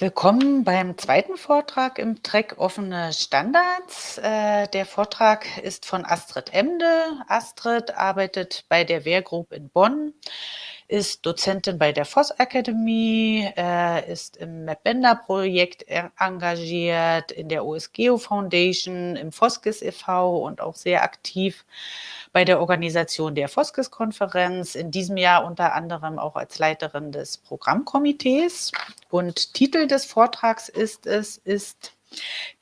Willkommen beim zweiten Vortrag im Track Offene Standards. Äh, der Vortrag ist von Astrid Emde. Astrid arbeitet bei der Wehr Group in Bonn, ist Dozentin bei der Voss Academy, äh, ist im MapBender-Projekt engagiert, in der OSGeo Foundation, im Foskis e.V. und auch sehr aktiv bei der Organisation der Foskis-Konferenz, in diesem Jahr unter anderem auch als Leiterin des Programmkomitees. Und Titel des Vortrags ist es, ist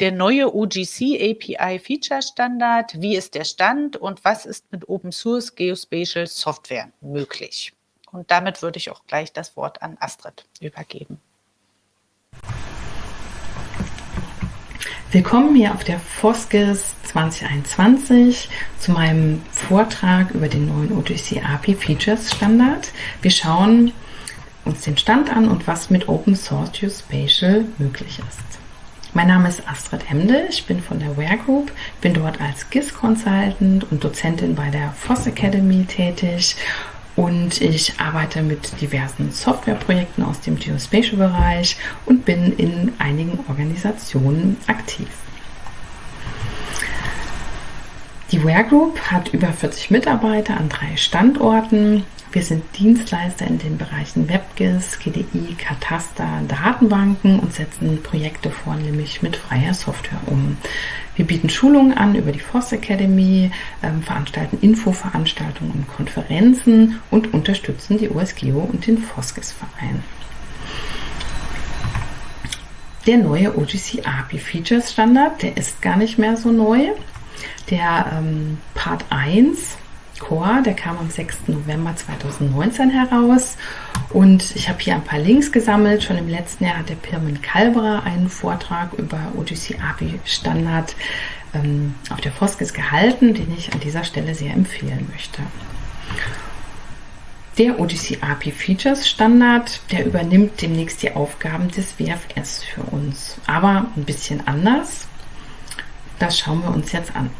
der neue OGC API Feature Standard. Wie ist der Stand und was ist mit Open Source Geospatial Software möglich? Und damit würde ich auch gleich das Wort an Astrid übergeben. Willkommen hier auf der Foskis 2021 zu meinem Vortrag über den neuen OGC API Features Standard. Wir schauen uns den Stand an und was mit Open Source Geospatial möglich ist. Mein Name ist Astrid Emde, ich bin von der Ware Group, bin dort als GIS Consultant und Dozentin bei der Foss Academy tätig und ich arbeite mit diversen Softwareprojekten aus dem Geospatial-Bereich und bin in einigen Organisationen aktiv. Die Ware Group hat über 40 Mitarbeiter an drei Standorten. Wir sind Dienstleister in den Bereichen WebGIS, GDI, Kataster, Datenbanken und setzen Projekte vornehmlich mit freier Software um. Wir bieten Schulungen an über die Forst Academy, ähm, veranstalten Infoveranstaltungen und Konferenzen und unterstützen die OSGeo und den Foskis-Verein. Der neue OGC API Features Standard, der ist gar nicht mehr so neu. Der ähm, Part 1 Core, der kam am 6. November 2019 heraus. Und ich habe hier ein paar Links gesammelt. Schon im letzten Jahr hat der Pirmin Kalberer einen Vortrag über OGC API Standard ähm, auf der Foskis gehalten, den ich an dieser Stelle sehr empfehlen möchte. Der OGC API Features Standard, der übernimmt demnächst die Aufgaben des WFS für uns, aber ein bisschen anders. Das schauen wir uns jetzt an.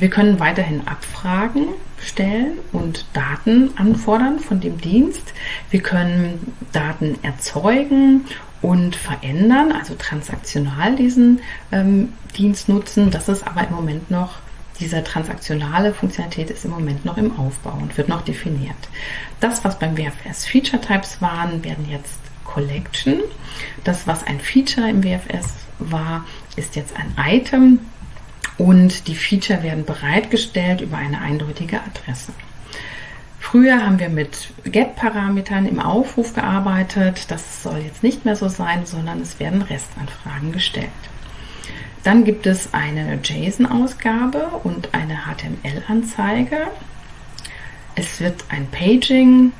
Wir können weiterhin Abfragen stellen und Daten anfordern von dem Dienst. Wir können Daten erzeugen und verändern, also transaktional diesen ähm, Dienst nutzen. Das ist aber im Moment noch, diese transaktionale Funktionalität ist im Moment noch im Aufbau und wird noch definiert. Das, was beim WFS Feature Types waren, werden jetzt Collection. Das, was ein Feature im WFS war, ist jetzt ein Item und die Feature werden bereitgestellt über eine eindeutige Adresse. Früher haben wir mit GET-Parametern im Aufruf gearbeitet. Das soll jetzt nicht mehr so sein, sondern es werden Restanfragen gestellt. Dann gibt es eine JSON-Ausgabe und eine HTML-Anzeige. Es wird ein Paging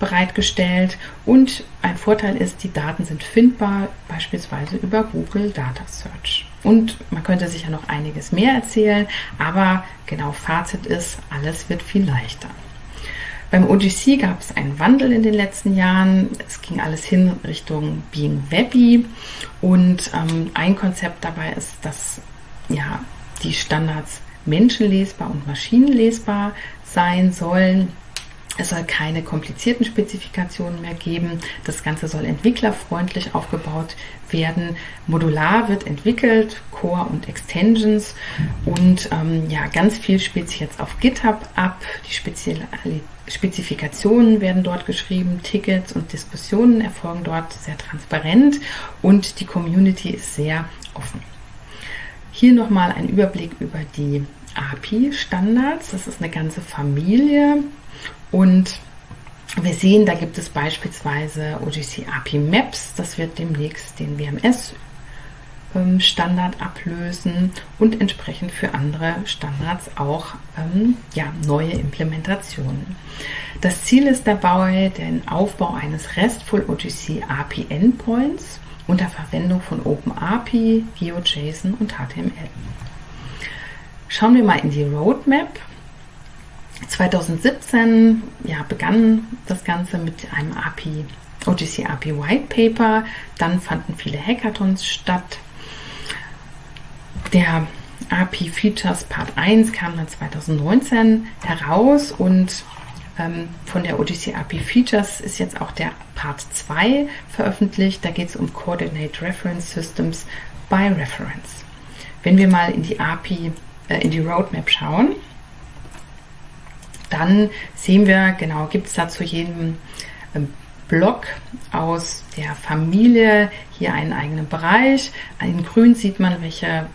bereitgestellt und ein Vorteil ist, die Daten sind findbar, beispielsweise über Google Data Search. Und man könnte sicher noch einiges mehr erzählen, aber genau Fazit ist, alles wird viel leichter. Beim OGC gab es einen Wandel in den letzten Jahren. Es ging alles hin Richtung Being Webby und ähm, ein Konzept dabei ist, dass ja, die Standards menschenlesbar und maschinenlesbar sein sollen. Es soll keine komplizierten Spezifikationen mehr geben. Das Ganze soll entwicklerfreundlich aufgebaut werden. Modular wird entwickelt, Core und Extensions und ähm, ja, ganz viel spielt sich jetzt auf GitHub ab. Die spezielle Spezifikationen werden dort geschrieben, Tickets und Diskussionen erfolgen dort sehr transparent und die Community ist sehr offen. Hier nochmal ein Überblick über die API-Standards. Das ist eine ganze Familie und wir sehen, da gibt es beispielsweise OGC API Maps, das wird demnächst den WMS ähm, Standard ablösen und entsprechend für andere Standards auch ähm, ja, neue Implementationen. Das Ziel ist dabei den Aufbau eines RESTful OGC API Endpoints unter Verwendung von OpenAPI, GeoJSON und HTML. Schauen wir mal in die Roadmap. 2017 ja, begann das Ganze mit einem API, OGC API White Paper. Dann fanden viele Hackathons statt. Der API Features Part 1 kam dann 2019 heraus und ähm, von der OGC API Features ist jetzt auch der Part 2 veröffentlicht. Da geht es um Coordinate Reference Systems by Reference. Wenn wir mal in die API, äh, in die Roadmap schauen, dann sehen wir, genau, gibt es da zu jedem ähm, Block aus der Familie hier einen eigenen Bereich. In grün sieht man, welche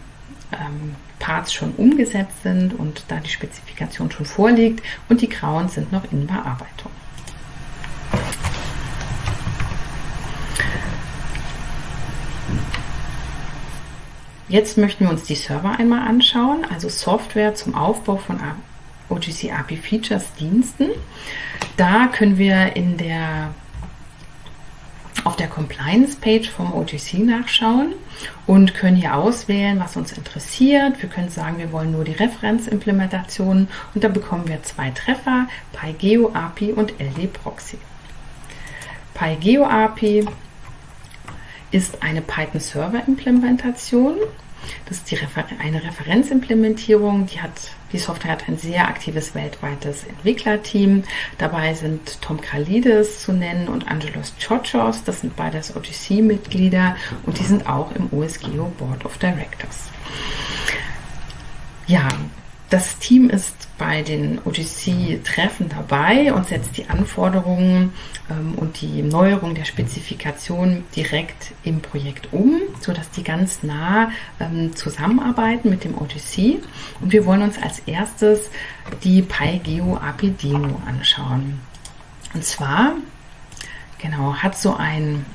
ähm, Parts schon umgesetzt sind und da die Spezifikation schon vorliegt und die grauen sind noch in Bearbeitung. Jetzt möchten wir uns die Server einmal anschauen, also Software zum Aufbau von OGC API Features Diensten. Da können wir in der auf der Compliance-Page vom OGC nachschauen und können hier auswählen, was uns interessiert. Wir können sagen, wir wollen nur die Referenzimplementation und da bekommen wir zwei Treffer, PyGeo API und LD Proxy. PyGeo API ist eine Python Server Implementation. Das ist Refer eine Referenzimplementierung, die hat die Software hat ein sehr aktives weltweites Entwicklerteam. Dabei sind Tom Kralides zu nennen und Angelos Chochos. Das sind beides OGC-Mitglieder und die sind auch im OSGeo Board of Directors. Ja, das Team ist bei den OGC-Treffen dabei und setzt die Anforderungen ähm, und die Neuerung der Spezifikation direkt im Projekt um, sodass die ganz nah ähm, zusammenarbeiten mit dem OGC. Und wir wollen uns als erstes die PyGeo API Demo anschauen. Und zwar, genau, hat so ein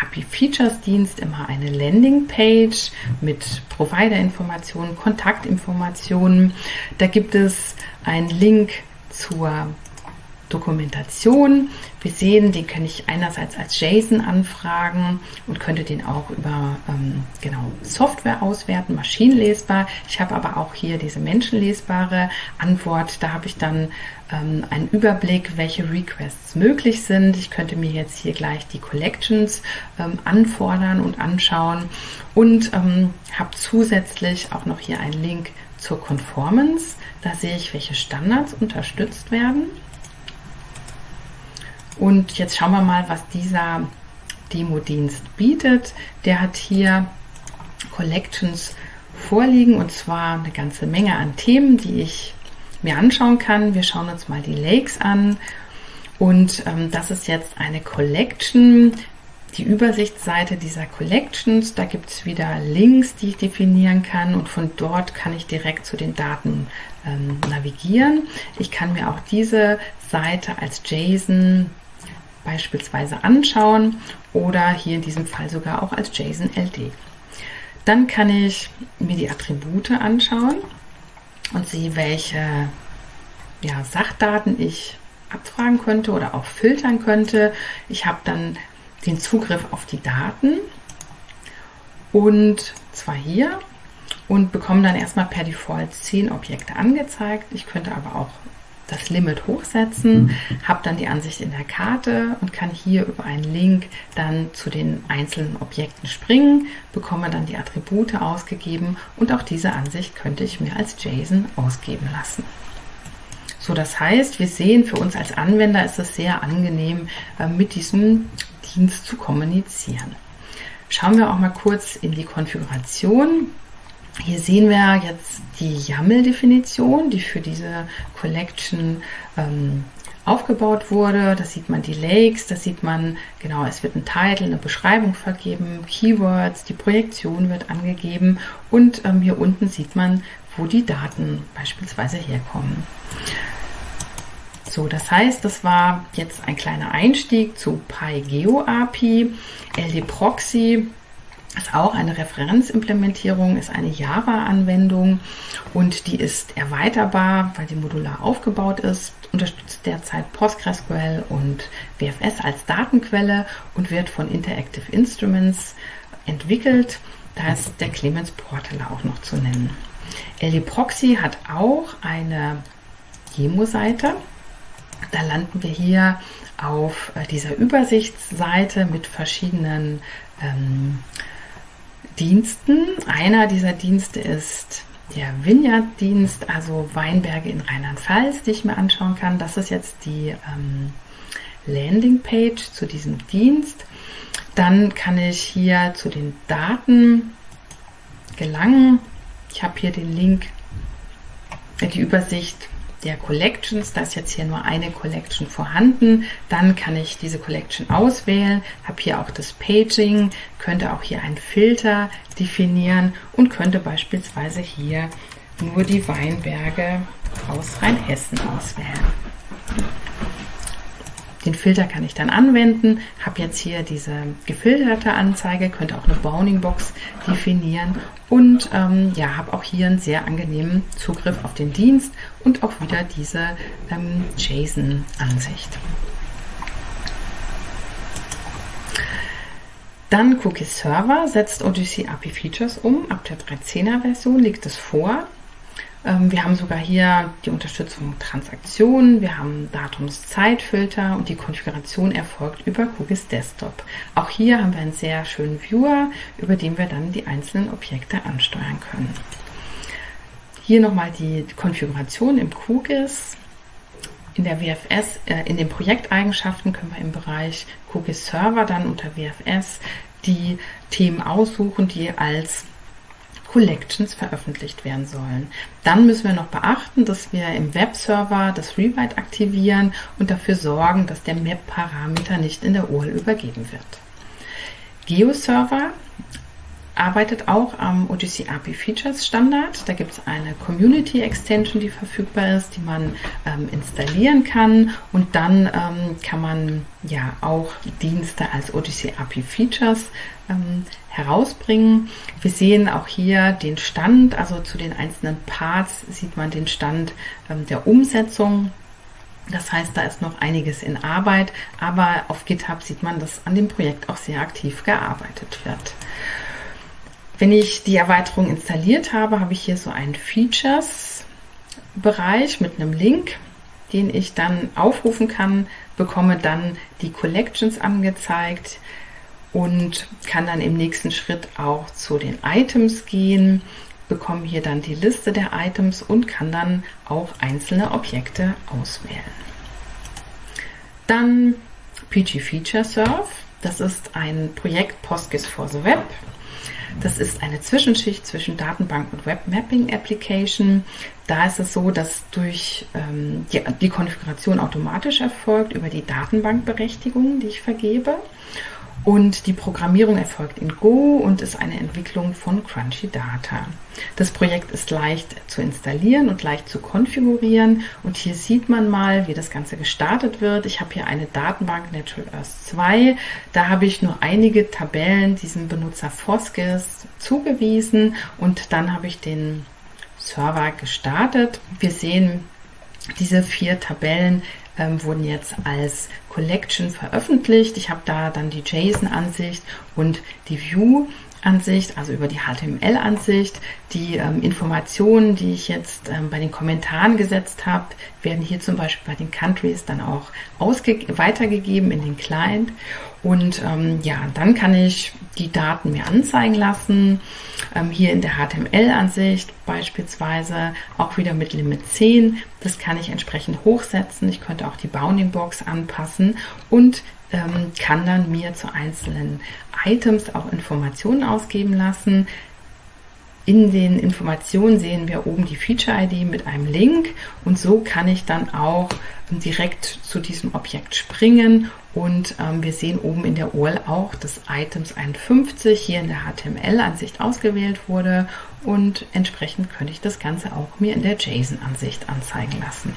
API Features Dienst immer eine Landingpage mit Provider-Informationen, Kontaktinformationen. Da gibt es einen Link zur Dokumentation. Wir sehen, den kann ich einerseits als JSON anfragen und könnte den auch über ähm, genau Software auswerten, maschinenlesbar. Ich habe aber auch hier diese menschenlesbare Antwort. Da habe ich dann ähm, einen Überblick, welche Requests möglich sind. Ich könnte mir jetzt hier gleich die Collections ähm, anfordern und anschauen und ähm, habe zusätzlich auch noch hier einen Link zur Conformance. Da sehe ich, welche Standards unterstützt werden. Und jetzt schauen wir mal, was dieser Demo-Dienst bietet. Der hat hier Collections vorliegen und zwar eine ganze Menge an Themen, die ich mir anschauen kann. Wir schauen uns mal die Lakes an und ähm, das ist jetzt eine Collection, die Übersichtsseite dieser Collections. Da gibt es wieder Links, die ich definieren kann und von dort kann ich direkt zu den Daten ähm, navigieren. Ich kann mir auch diese Seite als JSON beispielsweise anschauen oder hier in diesem Fall sogar auch als JSON LD. Dann kann ich mir die Attribute anschauen und sehe, welche ja, Sachdaten ich abfragen könnte oder auch filtern könnte. Ich habe dann den Zugriff auf die Daten und zwar hier und bekomme dann erstmal per Default 10 Objekte angezeigt. Ich könnte aber auch das Limit hochsetzen, habe dann die Ansicht in der Karte und kann hier über einen Link dann zu den einzelnen Objekten springen, bekomme dann die Attribute ausgegeben und auch diese Ansicht könnte ich mir als JSON ausgeben lassen. So, das heißt, wir sehen, für uns als Anwender ist es sehr angenehm, äh, mit diesem Dienst zu kommunizieren. Schauen wir auch mal kurz in die Konfiguration. Hier sehen wir jetzt die YAML-Definition, die für diese Collection ähm, aufgebaut wurde. Da sieht man die Lakes, da sieht man, genau, es wird ein Titel, eine Beschreibung vergeben, Keywords, die Projektion wird angegeben und ähm, hier unten sieht man, wo die Daten beispielsweise herkommen. So, das heißt, das war jetzt ein kleiner Einstieg zu PyGeo API, LD Proxy ist auch eine Referenzimplementierung, ist eine Java-Anwendung und die ist erweiterbar, weil die modular aufgebaut ist, unterstützt derzeit PostgreSQL und WFS als Datenquelle und wird von Interactive Instruments entwickelt. Da ist der Clemens Portal auch noch zu nennen. LD Proxy hat auch eine Demo-Seite. Da landen wir hier auf äh, dieser Übersichtsseite mit verschiedenen ähm, Diensten. Einer dieser Dienste ist der Vineyard-Dienst, also Weinberge in Rheinland-Pfalz, die ich mir anschauen kann. Das ist jetzt die ähm, Landingpage zu diesem Dienst. Dann kann ich hier zu den Daten gelangen. Ich habe hier den Link, die Übersicht der Collections. Da ist jetzt hier nur eine Collection vorhanden. Dann kann ich diese Collection auswählen, habe hier auch das Paging, könnte auch hier einen Filter definieren und könnte beispielsweise hier nur die Weinberge aus Rheinhessen auswählen. Den Filter kann ich dann anwenden, habe jetzt hier diese gefilterte Anzeige, könnte auch eine Bounding Box definieren und ähm, ja, habe auch hier einen sehr angenehmen Zugriff auf den Dienst und auch wieder diese ähm, JSON-Ansicht. Dann Cookie Server setzt Odyssey API Features um. Ab der 13er Version liegt es vor. Ähm, wir haben sogar hier die Unterstützung Transaktionen, wir haben Datumszeitfilter und die Konfiguration erfolgt über Cookies Desktop. Auch hier haben wir einen sehr schönen Viewer, über den wir dann die einzelnen Objekte ansteuern können. Hier nochmal die Konfiguration im Cookies. In der WFS, äh, in den Projekteigenschaften können wir im Bereich Cookies Server dann unter WFS die Themen aussuchen, die als Collections veröffentlicht werden sollen. Dann müssen wir noch beachten, dass wir im Webserver das Rewrite aktivieren und dafür sorgen, dass der Map-Parameter nicht in der URL übergeben wird. GeoServer arbeitet auch am Odyssey API Features Standard. Da gibt es eine Community Extension, die verfügbar ist, die man ähm, installieren kann und dann ähm, kann man ja auch Dienste als Odyssey API Features ähm, herausbringen. Wir sehen auch hier den Stand, also zu den einzelnen Parts sieht man den Stand ähm, der Umsetzung. Das heißt, da ist noch einiges in Arbeit, aber auf GitHub sieht man, dass an dem Projekt auch sehr aktiv gearbeitet wird. Wenn ich die Erweiterung installiert habe, habe ich hier so einen Features-Bereich mit einem Link, den ich dann aufrufen kann, bekomme dann die Collections angezeigt und kann dann im nächsten Schritt auch zu den Items gehen, bekomme hier dann die Liste der Items und kann dann auch einzelne Objekte auswählen. Dann PG Feature Surf. Das ist ein Projekt PostGIS for the Web. Das ist eine Zwischenschicht zwischen Datenbank und Web Mapping Application. Da ist es so, dass durch ähm, die, die Konfiguration automatisch erfolgt über die Datenbankberechtigung, die ich vergebe. Und die Programmierung erfolgt in Go und ist eine Entwicklung von Crunchy Data. Das Projekt ist leicht zu installieren und leicht zu konfigurieren. Und hier sieht man mal, wie das Ganze gestartet wird. Ich habe hier eine Datenbank Natural Earth 2. Da habe ich nur einige Tabellen diesem Benutzer Foskis zugewiesen und dann habe ich den Server gestartet. Wir sehen diese vier Tabellen ähm, wurden jetzt als Collection veröffentlicht. Ich habe da dann die JSON-Ansicht und die View. Ansicht, also über die HTML-Ansicht. Die ähm, Informationen, die ich jetzt ähm, bei den Kommentaren gesetzt habe, werden hier zum Beispiel bei den Countries dann auch weitergegeben in den Client. Und ähm, ja, dann kann ich die Daten mir anzeigen lassen. Ähm, hier in der HTML-Ansicht beispielsweise auch wieder mit Limit 10. Das kann ich entsprechend hochsetzen. Ich könnte auch die Bounding Box anpassen und ähm, kann dann mir zu einzelnen Items auch Informationen ausgeben lassen. In den Informationen sehen wir oben die Feature-ID mit einem Link und so kann ich dann auch direkt zu diesem Objekt springen und ähm, wir sehen oben in der URL auch, dass Items 51 hier in der HTML-Ansicht ausgewählt wurde und entsprechend könnte ich das Ganze auch mir in der JSON-Ansicht anzeigen lassen.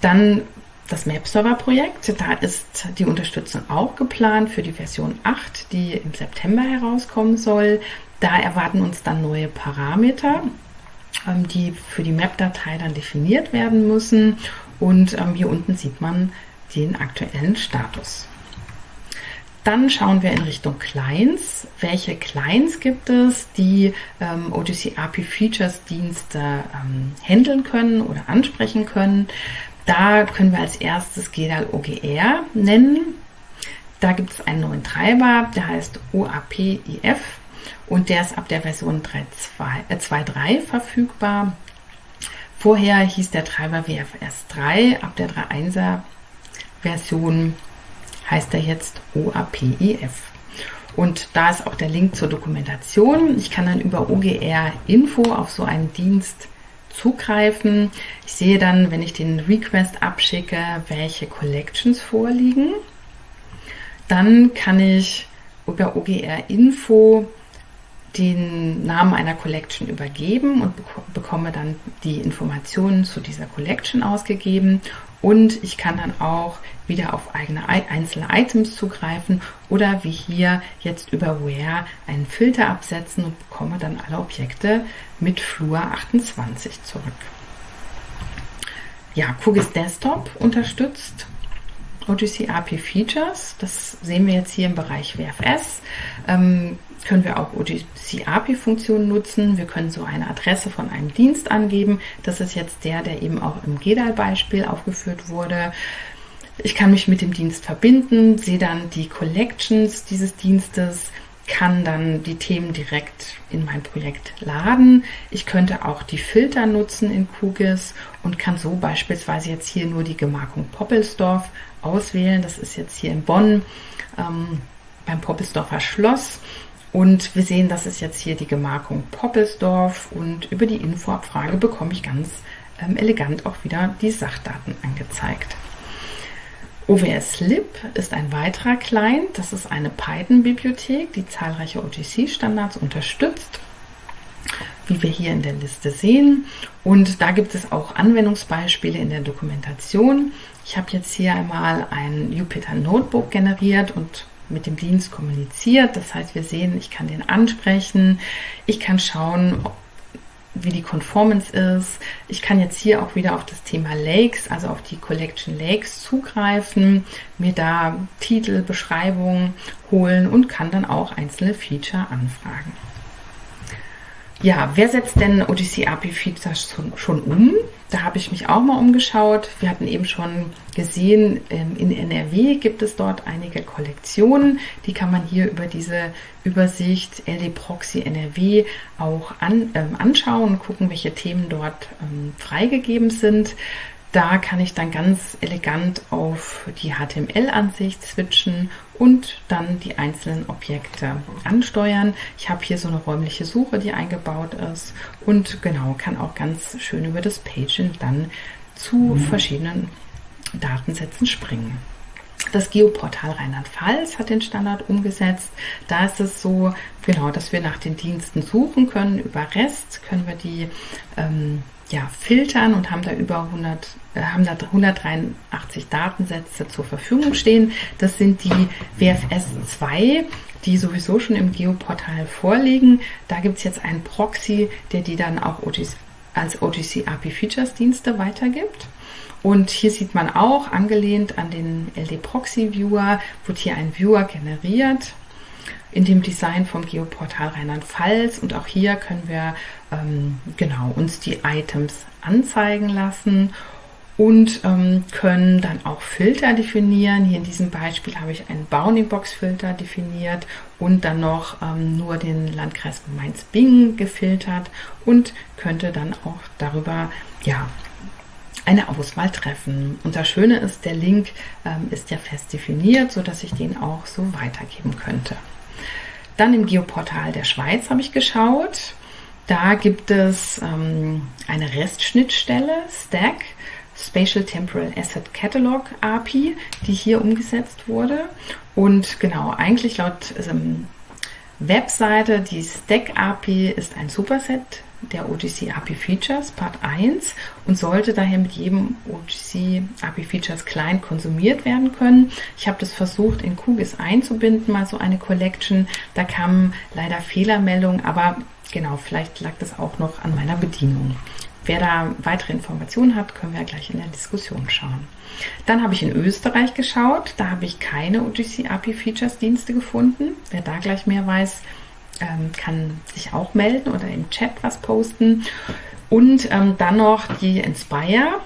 Dann das Map-Server-Projekt, da ist die Unterstützung auch geplant für die Version 8, die im September herauskommen soll. Da erwarten uns dann neue Parameter, ähm, die für die Map-Datei dann definiert werden müssen. Und ähm, hier unten sieht man den aktuellen Status. Dann schauen wir in Richtung Clients. Welche Clients gibt es, die ähm, Odyssey API Features Dienste ähm, handeln können oder ansprechen können? Da können wir als erstes GEDAL OGR nennen. Da gibt es einen neuen Treiber, der heißt OAPIF und der ist ab der Version 2.3 äh, verfügbar. Vorher hieß der Treiber WFS 3, ab der 3.1er Version heißt er jetzt OAPIF. Und da ist auch der Link zur Dokumentation. Ich kann dann über OGR Info auf so einen Dienst zugreifen. Ich sehe dann, wenn ich den Request abschicke, welche Collections vorliegen. Dann kann ich über OGR Info den Namen einer Collection übergeben und bekomme dann die Informationen zu dieser Collection ausgegeben und ich kann dann auch wieder auf eigene einzelne Items zugreifen oder wie hier jetzt über Where einen Filter absetzen und bekomme dann alle Objekte mit Flur 28 zurück. Ja, QGIS Desktop unterstützt Odyssey API Features. Das sehen wir jetzt hier im Bereich WFS. Ähm, können wir auch Odyssey API-Funktionen nutzen. Wir können so eine Adresse von einem Dienst angeben. Das ist jetzt der, der eben auch im GEDAL-Beispiel aufgeführt wurde. Ich kann mich mit dem Dienst verbinden, sehe dann die Collections dieses Dienstes, kann dann die Themen direkt in mein Projekt laden. Ich könnte auch die Filter nutzen in QGIS und kann so beispielsweise jetzt hier nur die Gemarkung Poppelsdorf auswählen. Das ist jetzt hier in Bonn ähm, beim Poppelsdorfer Schloss. Und wir sehen, das ist jetzt hier die Gemarkung Poppelsdorf und über die Infoabfrage bekomme ich ganz ähm, elegant auch wieder die Sachdaten angezeigt. OWS-Lib ist ein weiterer Client. Das ist eine Python-Bibliothek, die zahlreiche OTC-Standards unterstützt, wie wir hier in der Liste sehen. Und da gibt es auch Anwendungsbeispiele in der Dokumentation. Ich habe jetzt hier einmal ein Jupyter Notebook generiert und mit dem Dienst kommuniziert. Das heißt, wir sehen, ich kann den ansprechen, ich kann schauen, wie die Conformance ist. Ich kann jetzt hier auch wieder auf das Thema Lakes, also auf die Collection Lakes zugreifen, mir da Titel, Beschreibungen holen und kann dann auch einzelne Feature anfragen. Ja, wer setzt denn Odyssey API Features schon um? Da habe ich mich auch mal umgeschaut. Wir hatten eben schon gesehen, ähm, in NRW gibt es dort einige Kollektionen. Die kann man hier über diese Übersicht LD Proxy NRW auch an, ähm, anschauen und gucken, welche Themen dort ähm, freigegeben sind. Da kann ich dann ganz elegant auf die HTML-Ansicht switchen und dann die einzelnen Objekte ansteuern. Ich habe hier so eine räumliche Suche, die eingebaut ist und genau kann auch ganz schön über das Paging dann zu mhm. verschiedenen Datensätzen springen. Das Geoportal Rheinland-Pfalz hat den Standard umgesetzt. Da ist es so, genau, dass wir nach den Diensten suchen können. Über REST können wir die ähm, ja, filtern und haben da über 100, äh, haben da 183 Datensätze zur Verfügung stehen. Das sind die WFS 2, die sowieso schon im Geoportal vorliegen. Da gibt es jetzt einen Proxy, der die dann auch als OTC API Features Dienste weitergibt. Und hier sieht man auch, angelehnt an den LD Proxy Viewer, wird hier ein Viewer generiert in dem Design vom Geoportal Rheinland-Pfalz. Und auch hier können wir ähm, genau uns die Items anzeigen lassen und ähm, können dann auch Filter definieren. Hier in diesem Beispiel habe ich einen Bounding-Box-Filter definiert und dann noch ähm, nur den Landkreis Mainz-Bingen gefiltert und könnte dann auch darüber ja, eine Auswahl treffen. Und das Schöne ist, der Link ähm, ist ja fest definiert, sodass ich den auch so weitergeben könnte. Dann im Geoportal der Schweiz habe ich geschaut. Da gibt es ähm, eine Restschnittstelle, Stack, Spatial Temporal Asset Catalog API, die hier umgesetzt wurde. Und genau, eigentlich laut ähm, Webseite, die Stack API ist ein Superset der OGC API Features Part 1 und sollte daher mit jedem OGC API Features Client konsumiert werden können. Ich habe das versucht in QGIS einzubinden, mal so eine Collection. Da kamen leider Fehlermeldungen, aber genau, vielleicht lag das auch noch an meiner Bedienung. Wer da weitere Informationen hat, können wir gleich in der Diskussion schauen. Dann habe ich in Österreich geschaut. Da habe ich keine OGC API Features Dienste gefunden. Wer da gleich mehr weiß, ähm, kann sich auch melden oder im Chat was posten. Und ähm, dann noch die Inspire.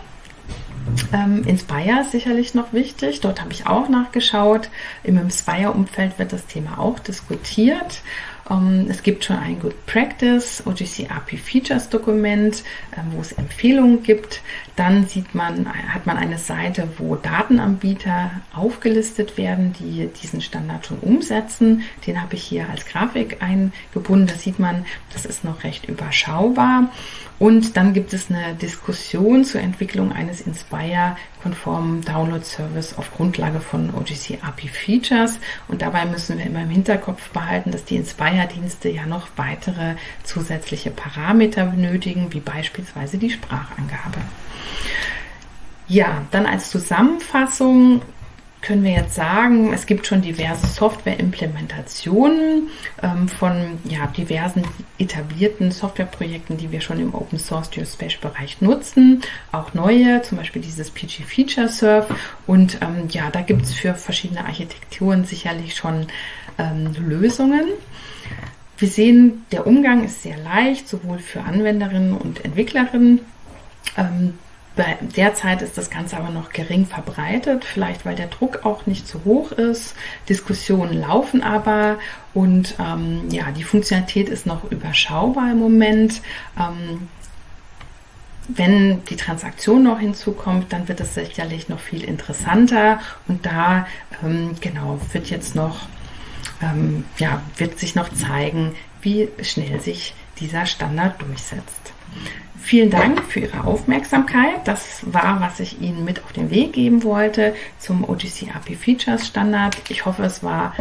Ähm, Inspire ist sicherlich noch wichtig. Dort habe ich auch nachgeschaut. Im Inspire-Umfeld wird das Thema auch diskutiert. Ähm, es gibt schon ein Good Practice OGC API Features Dokument, ähm, wo es Empfehlungen gibt. Dann sieht man, hat man eine Seite, wo Datenanbieter aufgelistet werden, die diesen Standard schon umsetzen. Den habe ich hier als Grafik eingebunden. Da sieht man, das ist noch recht überschaubar. Und dann gibt es eine Diskussion zur Entwicklung eines Inspire-konformen Download-Service auf Grundlage von OGC API Features. Und dabei müssen wir immer im Hinterkopf behalten, dass die Inspire-Dienste ja noch weitere zusätzliche Parameter benötigen, wie beispielsweise die Sprachangabe. Ja, dann als Zusammenfassung können wir jetzt sagen, es gibt schon diverse Software-Implementationen ähm, von ja, diversen etablierten Softwareprojekten, die wir schon im Open Source Geospatial-Bereich nutzen. Auch neue, zum Beispiel dieses PG Feature Surf. Und ähm, ja, da gibt es für verschiedene Architekturen sicherlich schon ähm, Lösungen. Wir sehen, der Umgang ist sehr leicht, sowohl für Anwenderinnen und Entwicklerinnen. Ähm, Derzeit ist das Ganze aber noch gering verbreitet, vielleicht weil der Druck auch nicht zu hoch ist. Diskussionen laufen aber und ähm, ja, die Funktionalität ist noch überschaubar im Moment. Ähm, wenn die Transaktion noch hinzukommt, dann wird es sicherlich noch viel interessanter und da ähm, genau wird jetzt noch ähm, ja, wird sich noch zeigen, wie schnell sich dieser Standard durchsetzt. Vielen Dank für Ihre Aufmerksamkeit. Das war, was ich Ihnen mit auf den Weg geben wollte zum OGC API Features Standard. Ich hoffe, es war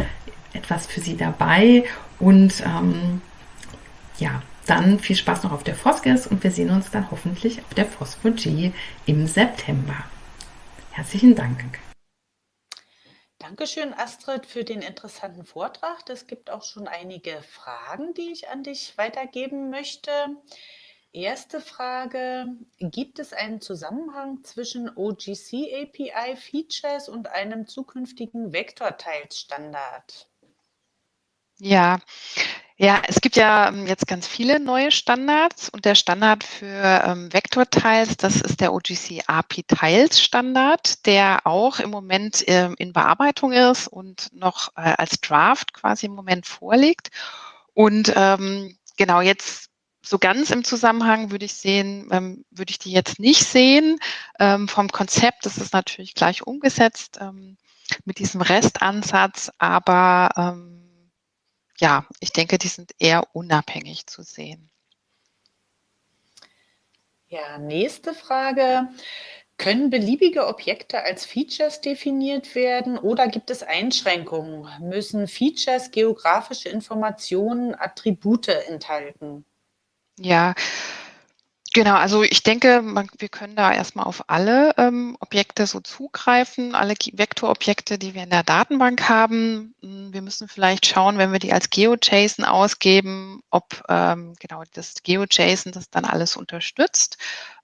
etwas für Sie dabei und ähm, ja, dann viel Spaß noch auf der Foskes und wir sehen uns dann hoffentlich auf der Phosphor-G im September. Herzlichen Dank. Dankeschön, Astrid, für den interessanten Vortrag. Es gibt auch schon einige Fragen, die ich an dich weitergeben möchte. Erste Frage, gibt es einen Zusammenhang zwischen OGC API Features und einem zukünftigen Vektorteilsstandard? Ja, ja, es gibt ja ähm, jetzt ganz viele neue Standards und der Standard für ähm, Vektorteils, das ist der OGC API Tiles Standard, der auch im Moment ähm, in Bearbeitung ist und noch äh, als Draft quasi im Moment vorliegt. Und ähm, genau jetzt so ganz im Zusammenhang würde ich sehen, ähm, würde ich die jetzt nicht sehen. Ähm, vom Konzept ist es natürlich gleich umgesetzt ähm, mit diesem Restansatz, aber ähm, ja, ich denke, die sind eher unabhängig zu sehen. Ja, nächste Frage. Können beliebige Objekte als Features definiert werden oder gibt es Einschränkungen? Müssen Features geografische Informationen, Attribute enthalten? Ja, genau. Also ich denke, man, wir können da erstmal auf alle ähm, Objekte so zugreifen, alle Vektorobjekte, die wir in der Datenbank haben. Hm, wir müssen vielleicht schauen, wenn wir die als GeoJSON ausgeben, ob ähm, genau das GeoJSON das dann alles unterstützt.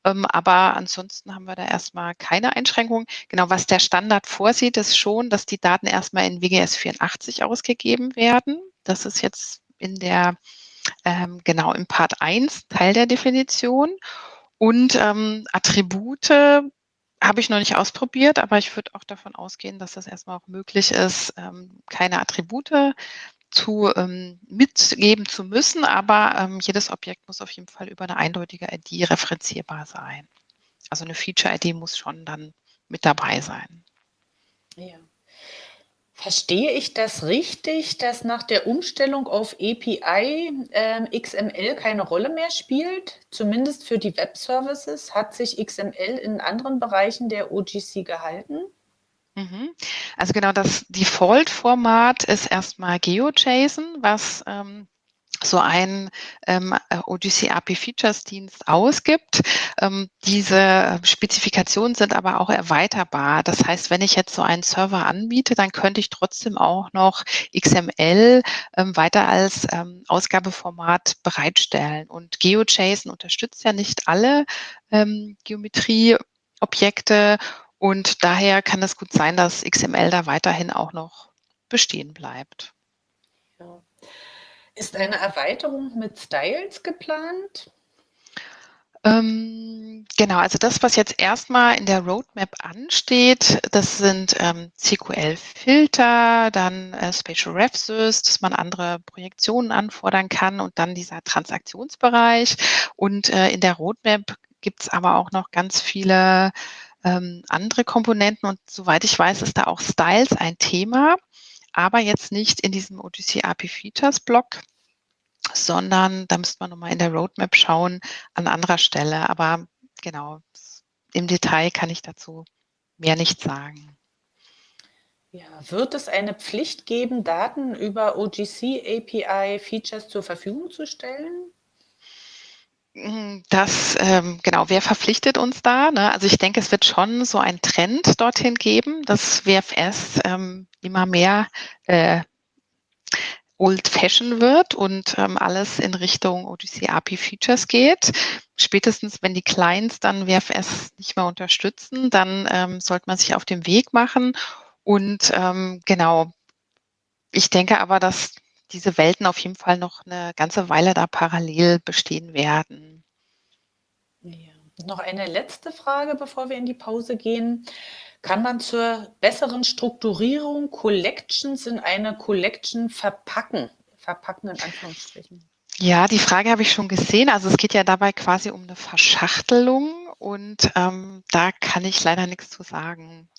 Ähm, aber ansonsten haben wir da erstmal keine Einschränkungen. Genau, was der Standard vorsieht, ist schon, dass die Daten erstmal in WGS 84 ausgegeben werden. Das ist jetzt in der ähm, genau im Part 1 Teil der Definition. Und ähm, Attribute habe ich noch nicht ausprobiert, aber ich würde auch davon ausgehen, dass das erstmal auch möglich ist, ähm, keine Attribute zu ähm, mitgeben zu müssen, aber ähm, jedes Objekt muss auf jeden Fall über eine eindeutige ID referenzierbar sein. Also eine Feature-ID muss schon dann mit dabei sein. Ja. Verstehe ich das richtig, dass nach der Umstellung auf API äh, XML keine Rolle mehr spielt? Zumindest für die Web-Services hat sich XML in anderen Bereichen der OGC gehalten? Mhm. Also genau das Default-Format ist erstmal GeoJSON, was ähm, so ein ähm, OGC API Features Dienst ausgibt. Ähm, diese Spezifikationen sind aber auch erweiterbar. Das heißt, wenn ich jetzt so einen Server anbiete, dann könnte ich trotzdem auch noch XML ähm, weiter als ähm, Ausgabeformat bereitstellen. Und GeoJSON unterstützt ja nicht alle ähm, Geometrieobjekte und daher kann es gut sein, dass XML da weiterhin auch noch bestehen bleibt. Ja. Ist eine Erweiterung mit Styles geplant? Ähm, genau, also das, was jetzt erstmal in der Roadmap ansteht, das sind ähm, CQL-Filter, dann äh, Spatial RefSys, dass man andere Projektionen anfordern kann und dann dieser Transaktionsbereich. Und äh, in der Roadmap gibt es aber auch noch ganz viele ähm, andere Komponenten und soweit ich weiß, ist da auch Styles ein Thema, aber jetzt nicht in diesem OGC API Features Block, sondern da müsste man nochmal in der Roadmap schauen an anderer Stelle. Aber genau, im Detail kann ich dazu mehr nicht sagen. Ja, wird es eine Pflicht geben, Daten über OGC API Features zur Verfügung zu stellen? Das, ähm, genau, wer verpflichtet uns da? Ne? Also ich denke, es wird schon so ein Trend dorthin geben, dass WFS ähm, immer mehr äh, old-fashioned wird und ähm, alles in Richtung OGC API Features geht. Spätestens, wenn die Clients dann WFS nicht mehr unterstützen, dann ähm, sollte man sich auf den Weg machen. Und ähm, genau, ich denke aber, dass diese Welten auf jeden Fall noch eine ganze Weile da parallel bestehen werden. Ja. Noch eine letzte Frage, bevor wir in die Pause gehen. Kann man zur besseren Strukturierung Collections in eine Collection verpacken? Verpacken in Anführungsstrichen. Ja, die Frage habe ich schon gesehen. Also es geht ja dabei quasi um eine Verschachtelung und ähm, da kann ich leider nichts zu sagen.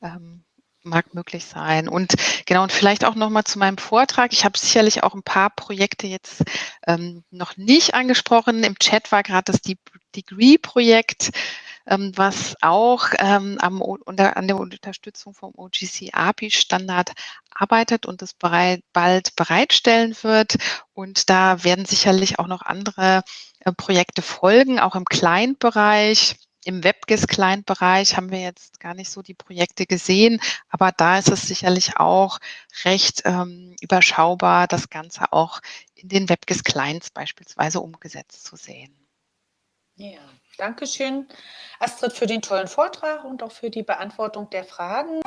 Ähm, mag möglich sein. Und genau, und vielleicht auch nochmal zu meinem Vortrag. Ich habe sicherlich auch ein paar Projekte jetzt ähm, noch nicht angesprochen. Im Chat war gerade das Degree-Projekt ähm, was auch ähm, am, unter, an der Unterstützung vom OGC API-Standard arbeitet und es bereit, bald bereitstellen wird. Und da werden sicherlich auch noch andere äh, Projekte folgen, auch im Client-Bereich. Im WebGIS-Client-Bereich haben wir jetzt gar nicht so die Projekte gesehen, aber da ist es sicherlich auch recht ähm, überschaubar, das Ganze auch in den WebGIS-Clients beispielsweise umgesetzt zu sehen. Ja, Dankeschön, Astrid, für den tollen Vortrag und auch für die Beantwortung der Fragen.